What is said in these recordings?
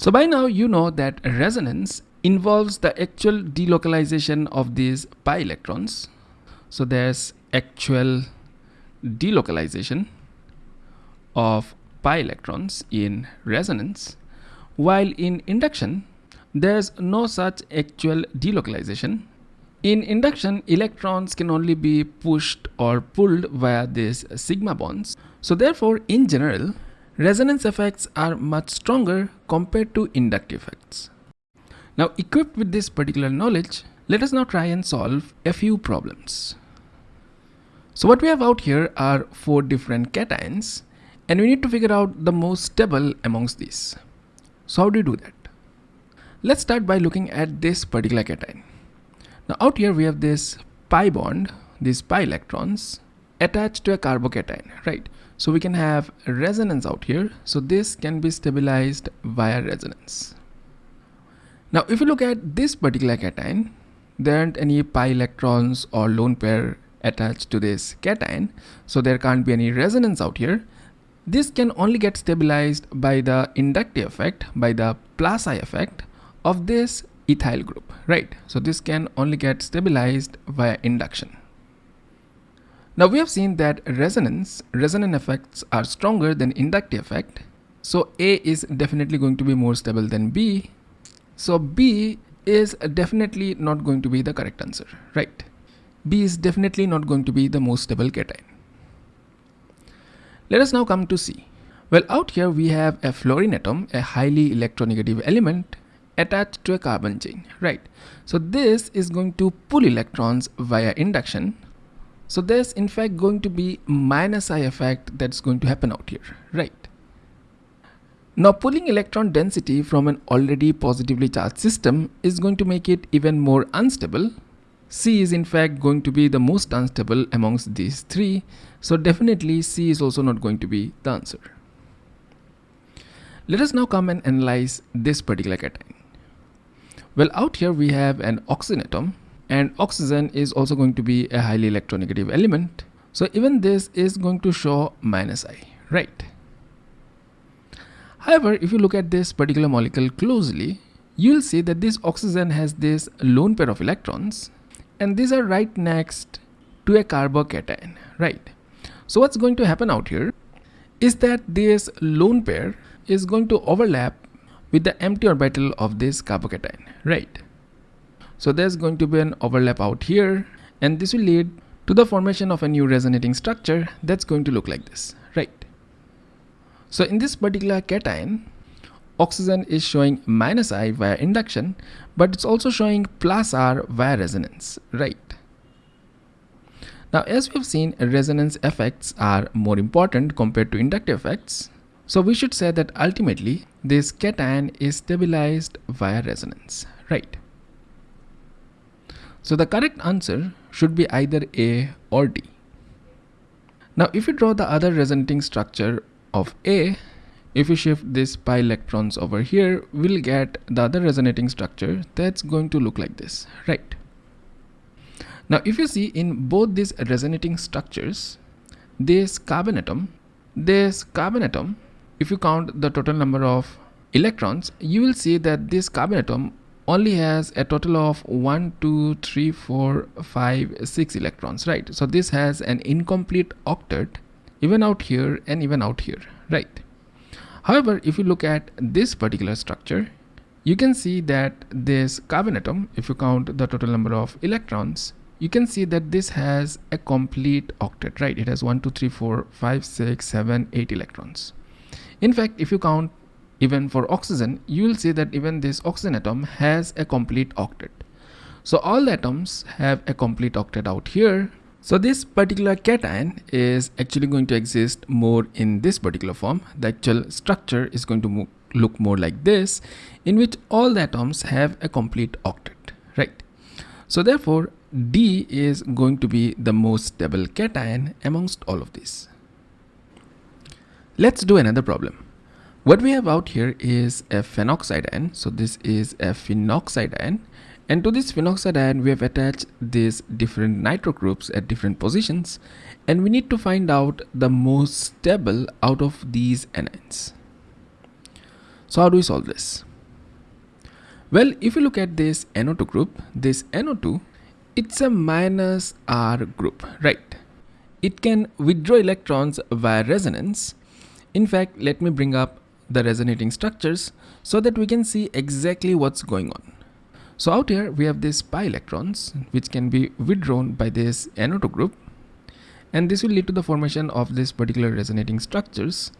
So by now you know that resonance involves the actual delocalization of these pi electrons. So there's actual delocalization of pi electrons in resonance while in induction there's no such actual delocalization. In induction electrons can only be pushed or pulled via these sigma bonds. So therefore in general resonance effects are much stronger compared to inductive effects. Now equipped with this particular knowledge let us now try and solve a few problems. So what we have out here are four different cations and we need to figure out the most stable amongst these. So how do you do that? Let's start by looking at this particular cation. Now out here we have this pi bond, these pi electrons attached to a carbocation, right? So we can have resonance out here. So this can be stabilized via resonance. Now if you look at this particular cation, there aren't any pi electrons or lone pair attached to this cation so there can't be any resonance out here this can only get stabilized by the inductive effect by the plus i effect of this ethyl group right so this can only get stabilized via induction now we have seen that resonance resonant effects are stronger than inductive effect so a is definitely going to be more stable than b so b is definitely not going to be the correct answer right B is definitely not going to be the most stable cation. Let us now come to C. Well, out here we have a fluorine atom, a highly electronegative element attached to a carbon chain, right? So this is going to pull electrons via induction. So there's in fact going to be minus I effect that's going to happen out here, right? Now pulling electron density from an already positively charged system is going to make it even more unstable C is in fact going to be the most unstable amongst these three. So definitely C is also not going to be the answer. Let us now come and analyze this particular cation. Well, out here we have an oxygen atom and oxygen is also going to be a highly electronegative element. So even this is going to show minus I, right? However, if you look at this particular molecule closely, you'll see that this oxygen has this lone pair of electrons and these are right next to a carbocation right so what's going to happen out here is that this lone pair is going to overlap with the empty orbital of this carbocation right so there's going to be an overlap out here and this will lead to the formation of a new resonating structure that's going to look like this right so in this particular cation oxygen is showing minus I via induction, but it's also showing plus R via resonance, right? Now, as we have seen, resonance effects are more important compared to inductive effects. So we should say that ultimately this cation is stabilized via resonance, right? So the correct answer should be either A or D. Now, if you draw the other resonating structure of A, if we shift this pi electrons over here we'll get the other resonating structure that's going to look like this right now if you see in both these resonating structures this carbon atom this carbon atom if you count the total number of electrons you will see that this carbon atom only has a total of 1 2 3 4 5 6 electrons right so this has an incomplete octet even out here and even out here right However, if you look at this particular structure, you can see that this carbon atom, if you count the total number of electrons, you can see that this has a complete octet, right? It has 1, 2, 3, 4, 5, 6, 7, 8 electrons. In fact, if you count even for oxygen, you will see that even this oxygen atom has a complete octet. So all the atoms have a complete octet out here so this particular cation is actually going to exist more in this particular form. The actual structure is going to look more like this in which all the atoms have a complete octet, right? So therefore D is going to be the most stable cation amongst all of these. Let's do another problem. What we have out here is a phenoxide ion. So this is a phenoxide ion and to this phenoxide ion, we have attached these different nitro groups at different positions. And we need to find out the most stable out of these anions. So how do we solve this? Well, if you look at this NO2 group, this NO2, it's a minus R group, right? It can withdraw electrons via resonance. In fact, let me bring up the resonating structures so that we can see exactly what's going on. So out here we have these pi electrons which can be withdrawn by this NO2 group. And this will lead to the formation of this particular resonating structures.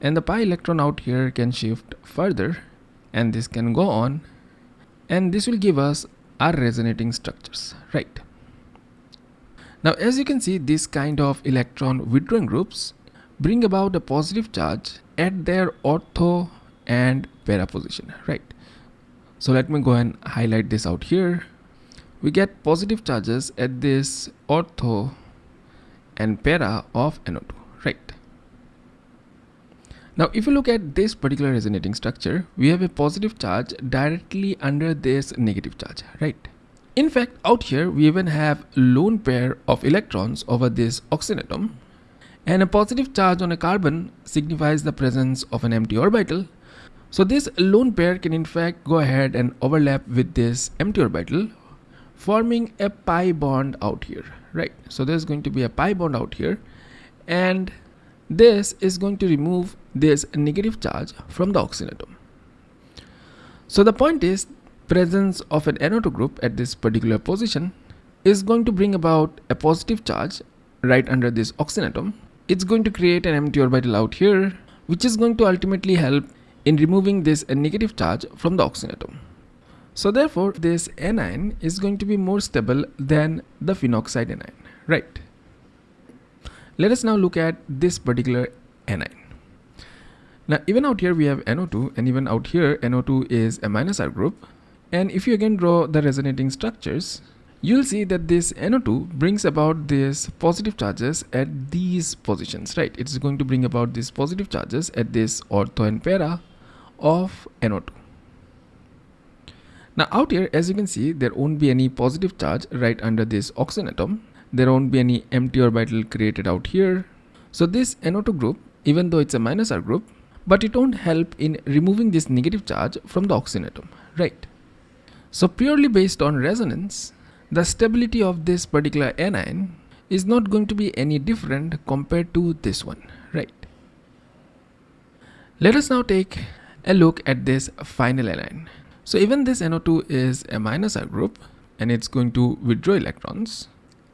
And the pi electron out here can shift further and this can go on. And this will give us our resonating structures right? Now as you can see this kind of electron withdrawing groups bring about a positive charge at their ortho and para position right? So let me go and highlight this out here. We get positive charges at this ortho and para of NO2 right? Now if you look at this particular resonating structure we have a positive charge directly under this negative charge right? In fact out here we even have lone pair of electrons over this oxygen atom and a positive charge on a carbon signifies the presence of an empty orbital. So this lone pair can in fact go ahead and overlap with this empty orbital forming a pi bond out here right? So there's going to be a pi bond out here. And this is going to remove this negative charge from the oxygen atom so the point is presence of an NO2 group at this particular position is going to bring about a positive charge right under this oxygen atom it's going to create an empty orbital out here which is going to ultimately help in removing this negative charge from the oxygen atom so therefore this anion is going to be more stable than the phenoxide anion, right? Let us now look at this particular anion. Now even out here we have NO2 and even out here NO2 is a minus R group. And if you again draw the resonating structures, you'll see that this NO2 brings about these positive charges at these positions, right? It's going to bring about these positive charges at this ortho and para of NO2. Now out here, as you can see, there won't be any positive charge right under this oxygen atom. There won't be any empty orbital created out here. So this NO2 group, even though it's a minus R group, but it won't help in removing this negative charge from the oxygen atom, right? So purely based on resonance, the stability of this particular anion is not going to be any different compared to this one, right? Let us now take a look at this final anion. So even this NO2 is a minus R group and it's going to withdraw electrons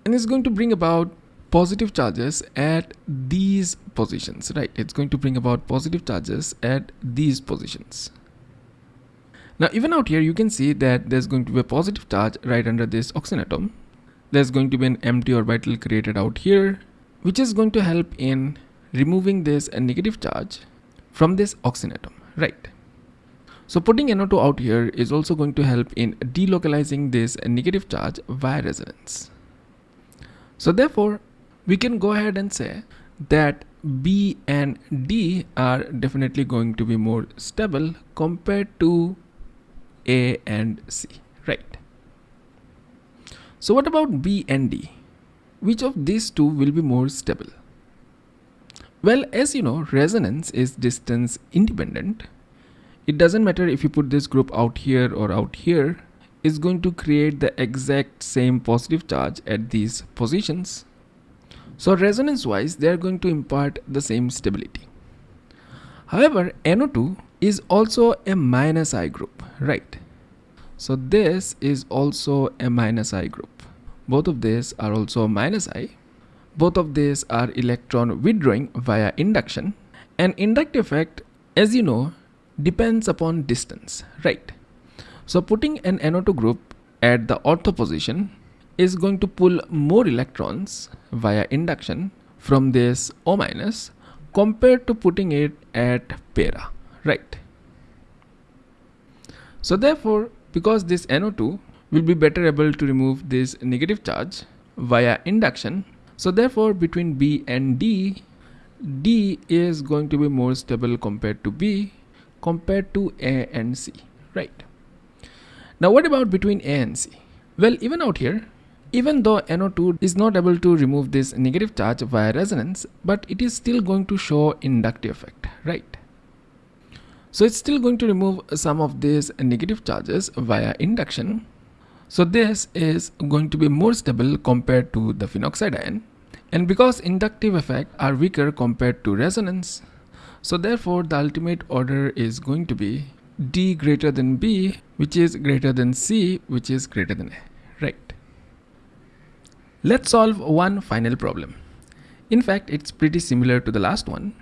and it's going to bring about positive charges at these positions, right? It's going to bring about positive charges at these positions. Now even out here you can see that there's going to be a positive charge right under this oxygen atom. There's going to be an empty orbital created out here which is going to help in removing this negative charge from this oxygen atom, right? So putting NO2 out here is also going to help in delocalizing this negative charge via resonance. So therefore, we can go ahead and say that B and D are definitely going to be more stable compared to A and C, right? So what about B and D? Which of these two will be more stable? Well, as you know, resonance is distance independent it doesn't matter if you put this group out here or out here it's going to create the exact same positive charge at these positions so resonance wise they are going to impart the same stability however NO2 is also a minus I group right so this is also a minus I group both of these are also minus I both of these are electron withdrawing via induction an inductive effect as you know depends upon distance, right? So putting an NO2 group at the ortho position is going to pull more electrons via induction from this O minus compared to putting it at para, right? So therefore, because this NO2 will be better able to remove this negative charge via induction, so therefore between B and D, D is going to be more stable compared to B compared to A and C, right? Now what about between A and C? Well, even out here, even though NO2 is not able to remove this negative charge via resonance, but it is still going to show inductive effect, right? So it's still going to remove some of these negative charges via induction. So this is going to be more stable compared to the phenoxide ion. And because inductive effects are weaker compared to resonance, so therefore the ultimate order is going to be D greater than B, which is greater than C, which is greater than A, right? Let's solve one final problem. In fact, it's pretty similar to the last one.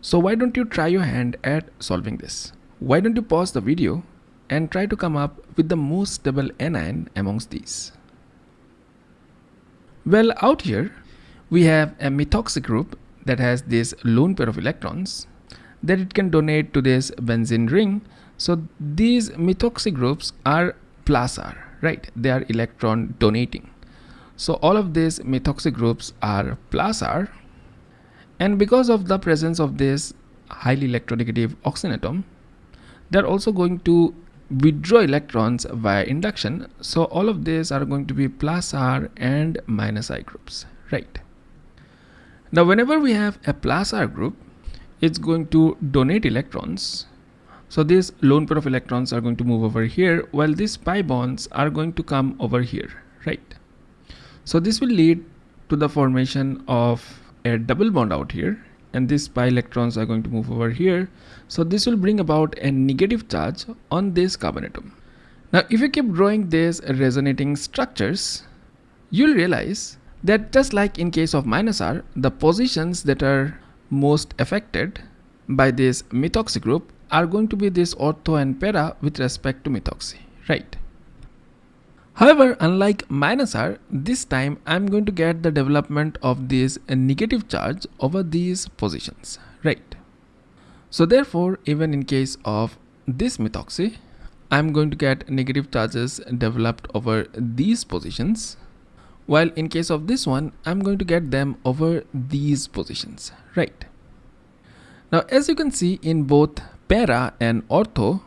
So why don't you try your hand at solving this? Why don't you pause the video and try to come up with the most stable anion amongst these? Well, out here, we have a methoxy group that has this lone pair of electrons that it can donate to this benzene ring so these methoxy groups are plus R, right? They are electron donating. So all of these methoxy groups are plus R. And because of the presence of this highly electronegative oxygen atom, they're also going to withdraw electrons via induction. So all of these are going to be plus R and minus I groups, right? Now whenever we have a plus R group, it's going to donate electrons so these lone pair of electrons are going to move over here while these pi bonds are going to come over here, right? So this will lead to the formation of a double bond out here and these pi electrons are going to move over here. So this will bring about a negative charge on this carbon atom. Now if you keep drawing these resonating structures, you'll realize that just like in case of minus R, the positions that are most affected by this methoxy group are going to be this ortho and para with respect to methoxy, right? However, unlike minus R, this time I'm going to get the development of this negative charge over these positions, right? So therefore, even in case of this methoxy, I'm going to get negative charges developed over these positions. While in case of this one, I'm going to get them over these positions, right? Now, as you can see in both para and ortho,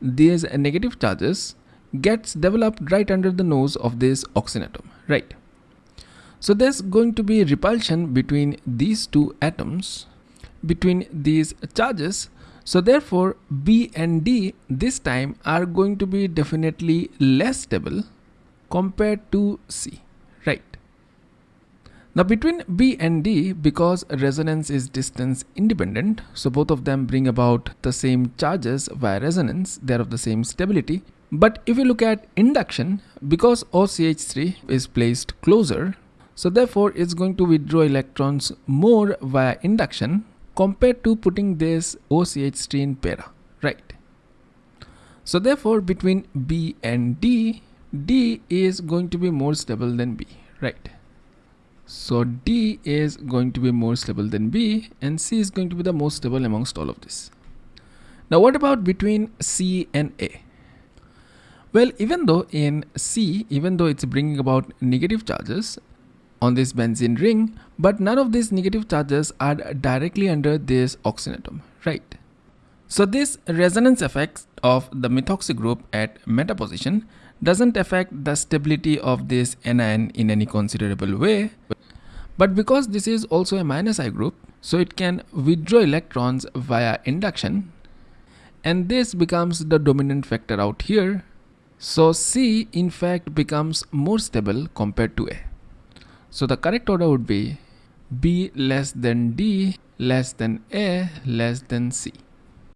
these negative charges gets developed right under the nose of this oxygen atom, right? So there's going to be repulsion between these two atoms, between these charges. So therefore, B and D this time are going to be definitely less stable compared to C, right? Now between B and D, because resonance is distance independent, so both of them bring about the same charges via resonance, they're of the same stability. But if you look at induction, because OCH3 is placed closer, so therefore it's going to withdraw electrons more via induction compared to putting this OCH3 in para, right? So therefore between B and D, D is going to be more stable than B, right? So D is going to be more stable than B and C is going to be the most stable amongst all of this. Now what about between C and A? Well, even though in C, even though it's bringing about negative charges on this benzene ring, but none of these negative charges are directly under this oxygen atom, right? So this resonance effect of the methoxy group at meta position doesn't affect the stability of this anion in any considerable way. But because this is also a minus I group, so it can withdraw electrons via induction and this becomes the dominant factor out here. So C in fact becomes more stable compared to A. So the correct order would be B less than D less than A less than C.